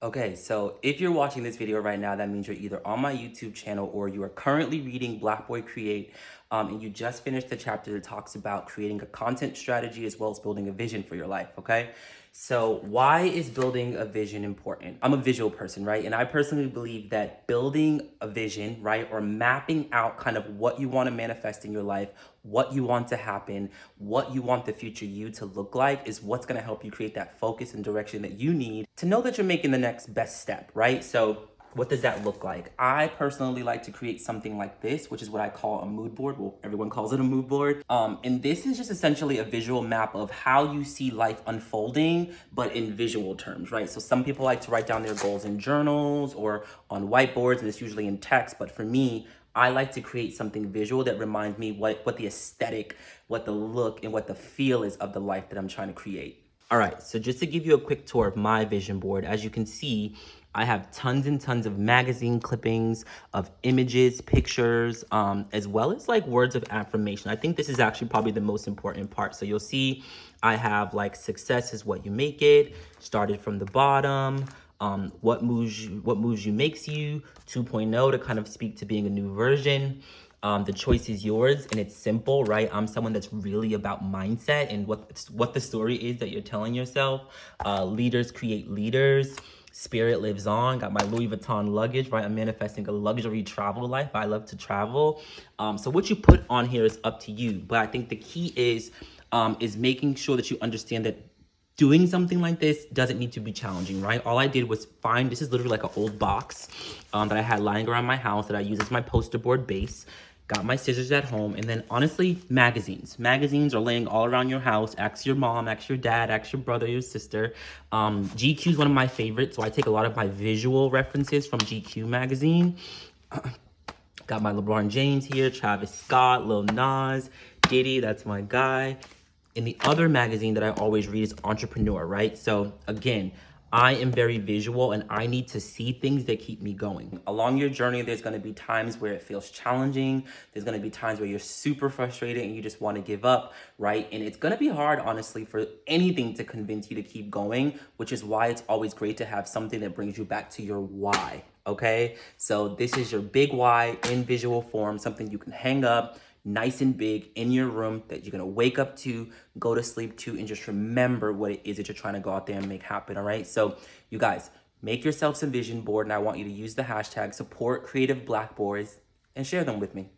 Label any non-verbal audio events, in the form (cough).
Okay, so if you're watching this video right now, that means you're either on my YouTube channel or you are currently reading Black Boy Create um, and you just finished the chapter that talks about creating a content strategy as well as building a vision for your life, okay? So why is building a vision important? I'm a visual person, right? And I personally believe that building a vision, right, or mapping out kind of what you want to manifest in your life, what you want to happen, what you want the future you to look like is what's going to help you create that focus and direction that you need to know that you're making the next best step, right? So what does that look like? I personally like to create something like this, which is what I call a mood board. Well, everyone calls it a mood board. Um, and this is just essentially a visual map of how you see life unfolding, but in visual terms, right? So some people like to write down their goals in journals or on whiteboards, and it's usually in text. But for me, I like to create something visual that reminds me what, what the aesthetic, what the look, and what the feel is of the life that I'm trying to create. All right, so just to give you a quick tour of my vision board, as you can see, I have tons and tons of magazine clippings of images, pictures, um, as well as like words of affirmation. I think this is actually probably the most important part. So you'll see I have like success is what you make it, started from the bottom, um, what moves you, what moves you makes you, 2.0 to kind of speak to being a new version. Um, the choice is yours and it's simple, right? I'm someone that's really about mindset and what, what the story is that you're telling yourself. Uh, leaders create leaders. Spirit lives on. Got my Louis Vuitton luggage, right? I'm manifesting a luxury travel life. I love to travel. Um, so what you put on here is up to you. But I think the key is, um, is making sure that you understand that doing something like this doesn't need to be challenging, right? All I did was find, this is literally like an old box um, that I had lying around my house that I use as my poster board base got my scissors at home, and then honestly, magazines. Magazines are laying all around your house. Ask your mom, ask your dad, ask your brother, your sister. Um, GQ is one of my favorites, so I take a lot of my visual references from GQ magazine. (clears throat) got my LeBron James here, Travis Scott, Lil Nas, Diddy, that's my guy. And the other magazine that I always read is Entrepreneur, right? So again, I am very visual and I need to see things that keep me going. Along your journey, there's gonna be times where it feels challenging. There's gonna be times where you're super frustrated and you just wanna give up, right? And it's gonna be hard, honestly, for anything to convince you to keep going, which is why it's always great to have something that brings you back to your why, okay? So this is your big why in visual form, something you can hang up, nice and big in your room that you're gonna wake up to, go to sleep to, and just remember what it is that you're trying to go out there and make happen, all right? So you guys, make yourself some vision board, and I want you to use the hashtag support creative black boys and share them with me.